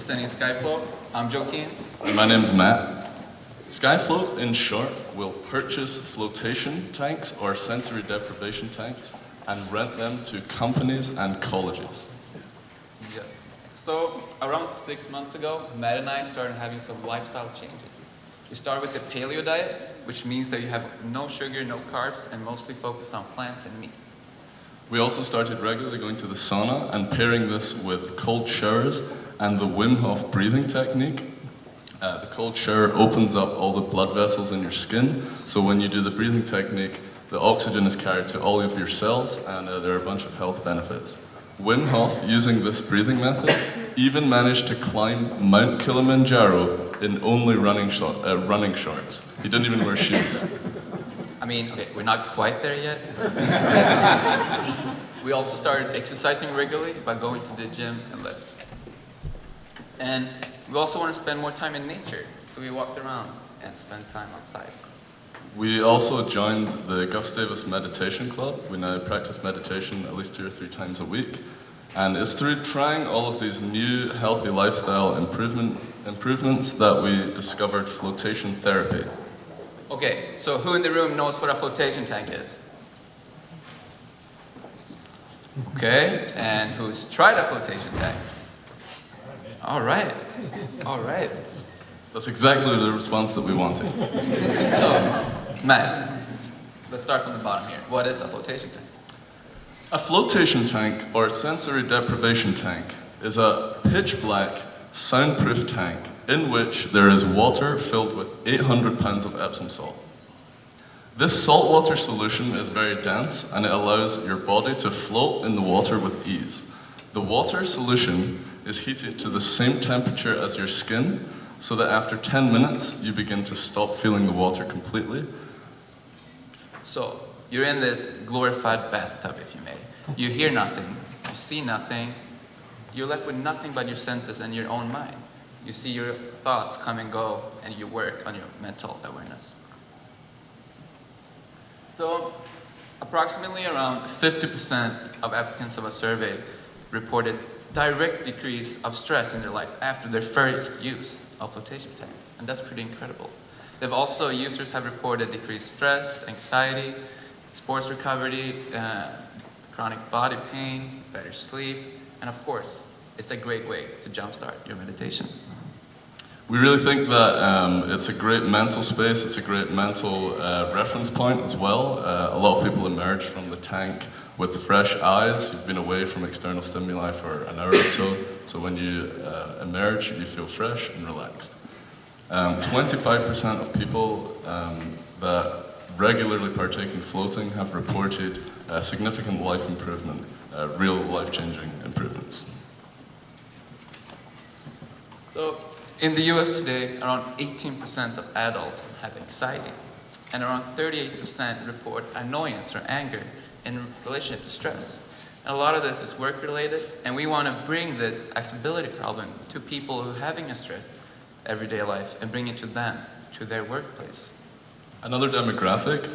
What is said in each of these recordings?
representing Skyfloat. I'm Joaquin. And my name's Matt. Skyfloat, in short, will purchase flotation tanks or sensory deprivation tanks and rent them to companies and colleges. Yes. So around six months ago, Matt and I started having some lifestyle changes. We started with the paleo diet, which means that you have no sugar, no carbs, and mostly focus on plants and meat. We also started regularly going to the sauna and pairing this with cold showers and the Wim Hof breathing technique. Uh, the cold shower opens up all the blood vessels in your skin, so when you do the breathing technique, the oxygen is carried to all of your cells and uh, there are a bunch of health benefits. Wim Hof, using this breathing method, even managed to climb Mount Kilimanjaro in only running, short, uh, running shorts. He didn't even wear shoes. I mean, okay, we're not quite there yet. we also started exercising regularly by going to the gym and lift. And we also want to spend more time in nature, so we walked around and spent time outside. We also joined the Gustavus Meditation Club. We now practice meditation at least two or three times a week. And it's through trying all of these new healthy lifestyle improvement, improvements that we discovered flotation therapy. Okay, so who in the room knows what a flotation tank is? Okay, and who's tried a flotation tank? All right, all right. That's exactly the response that we wanted. So, Matt, let's start from the bottom here. What is a flotation tank? A flotation tank, or sensory deprivation tank, is a pitch black, soundproof tank in which there is water filled with 800 pounds of Epsom salt. This saltwater solution is very dense and it allows your body to float in the water with ease. The water solution is heated to the same temperature as your skin so that after 10 minutes you begin to stop feeling the water completely. So, you're in this glorified bathtub, if you may. You hear nothing, you see nothing, you're left with nothing but your senses and your own mind. You see your thoughts come and go, and you work on your mental awareness. So, approximately around 50% of applicants of a survey reported direct decrease of stress in their life after their first use of flotation tanks, and that's pretty incredible. They've also, users have reported decreased stress, anxiety, sports recovery, uh, chronic body pain, better sleep, and of course, it's a great way to jumpstart your meditation. We really think that um, it's a great mental space, it's a great mental uh, reference point as well. Uh, a lot of people emerge from the tank with fresh eyes. You've been away from external stimuli for an hour or so, so when you uh, emerge, you feel fresh and relaxed. 25% um, of people um, that regularly partake in floating have reported uh, significant life improvement, uh, real life-changing improvements. So, in the US today, around 18% of adults have anxiety, and around 38% report annoyance or anger in relationship to stress. And a lot of this is work-related, and we want to bring this accessibility problem to people who are having a stress everyday life and bring it to them, to their workplace. Another demographic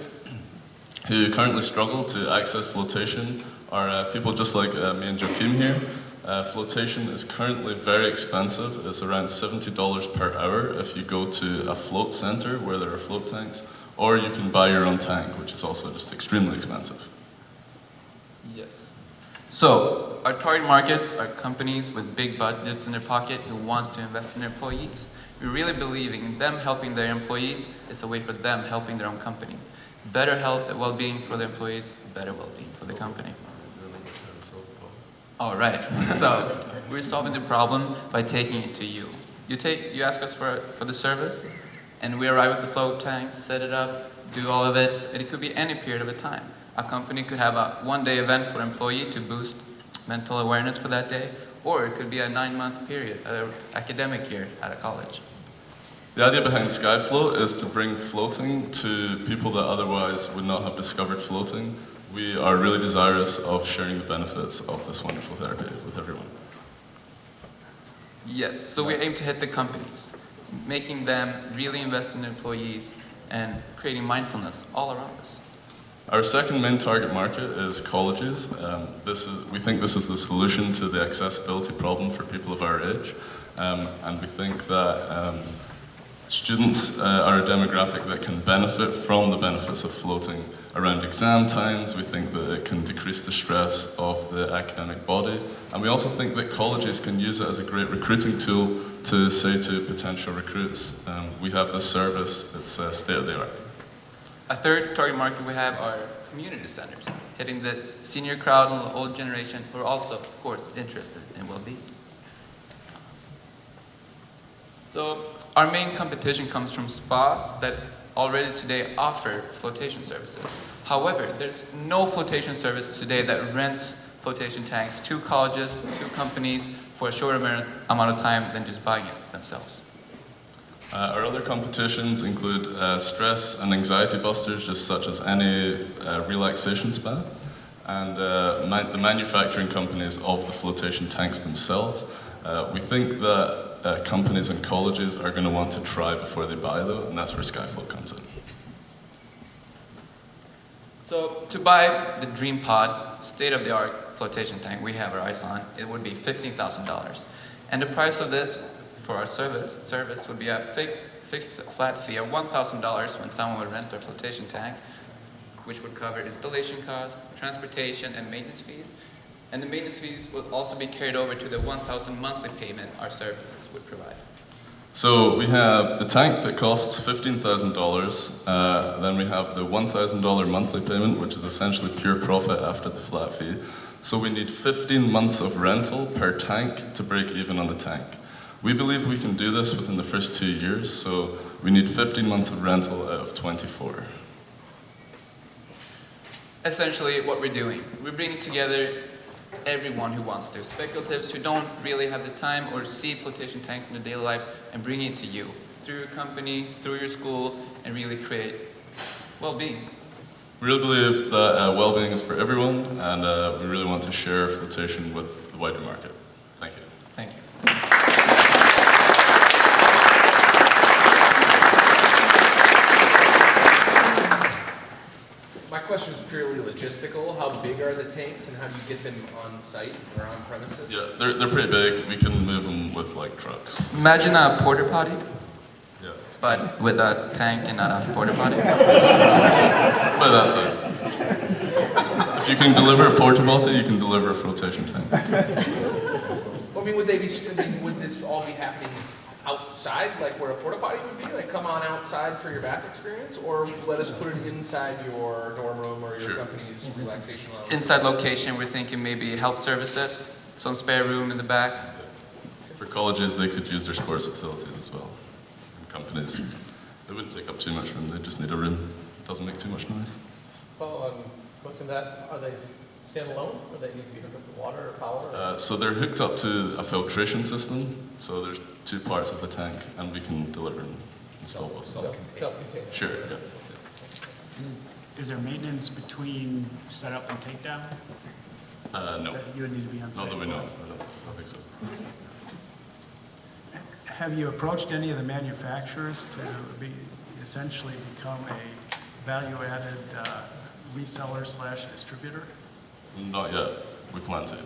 who currently struggle to access flotation are uh, people just like uh, me and Joachim here. Uh, flotation is currently very expensive. It's around $70 per hour if you go to a float center where there are float tanks, or you can buy your own tank, which is also just extremely expensive. Yes. So, our target markets are companies with big budgets in their pocket who wants to invest in their employees. We really believe in them helping their employees is a way for them helping their own company. Better health and well-being for the employees, better well-being for the company. All right, so we're solving the problem by taking it to you. You take, you ask us for, for the service, and we arrive at the float tank, set it up, do all of it, and it could be any period of a time. A company could have a one-day event for employee to boost mental awareness for that day, or it could be a nine-month period, an academic year at a college. The idea behind Skyfloat is to bring floating to people that otherwise would not have discovered floating. We are really desirous of sharing the benefits of this wonderful therapy with everyone. Yes, so we aim to hit the companies, making them really invest in employees and creating mindfulness all around us. Our second main target market is colleges. Um, this is, we think this is the solution to the accessibility problem for people of our age. Um, and we think that um, students uh, are a demographic that can benefit from the benefits of floating around exam times. We think that it can decrease the stress of the academic body. And we also think that colleges can use it as a great recruiting tool to say to potential recruits, um, we have this service, it's uh, state of the art. A third target market we have are community centers, hitting the senior crowd and the old generation who are also, of course, interested in well-being. So our main competition comes from spas that already today offer flotation services. However, there's no flotation service today that rents flotation tanks to colleges, to companies for a shorter amount of time than just buying it themselves. Uh, our other competitions include uh, stress and anxiety busters, just such as any uh, relaxation spa, and uh, ma- the manufacturing companies of the flotation tanks themselves. Uh, we think that uh, companies and colleges are going to want to try before they buy, though, and that's where Skyfloat comes in. So to buy the Dream Pod state-of-the-art flotation tank we have our eyes on, it would be $15,000. And the price of this for our service, service would be a fi- fixed flat fee of $1,000 when someone would rent our flotation tank, which would cover installation costs, transportation, and maintenance fees. And the maintenance fees would also be carried over to the 1,000 monthly payment our services would provide. So we have the tank that costs $15,000, uh, then we have the $1,000 monthly payment, which is essentially pure profit after the flat fee. So we need 15 months of rental per tank to break even on the tank. We believe we can do this within the first two years, so we need 15 months of rental out of 24. essentially what we're doing. We're bringing together everyone who wants to, speculatives who don't really have the time or see flotation tanks in their daily lives, and bringing it to you through your company, through your school, and really create well-being. We really believe that uh, well-being is for everyone, and uh, we really want to share flotation with the wider market. Thank you. Thank you. My question is purely logistical. How big are the tanks and how do you get them on site or on premises? Yeah, they're, they're pretty big. We can move them with like trucks. Imagine a porta potty, Yeah, but with a tank and not a porta potty. but that's it. If you can deliver a porta potty, you can deliver a flotation tank. Well, I mean, would they be, I mean, would this all be happening outside, like where a porta potty would be? Like come on outside for your bath experience? Or let us put it inside your dorm room or your Sure. company's relaxation lounge? Inside location, we're thinking maybe health services, some spare room in the back. For colleges, they could use their sports facilities as well. And companies, they wouldn't take up too much room. They just need a room. Doesn't make too much noise. Well, um, question that, are they standalone, or they need to be hooked up to water or power? or- Uh, so they're hooked up to a filtration system. So there's two parts of the tank, and we can deliver and install both. Self- Self-contained? Sure. Yeah. Is- Is there maintenance between setup and takedown? Uh, no, That you would need to be on not site? that we know. of. I don't, I don't think so. Have you approached any of the manufacturers to be, essentially become a value-added uh, reseller slash distributor? Not yet. We plan to.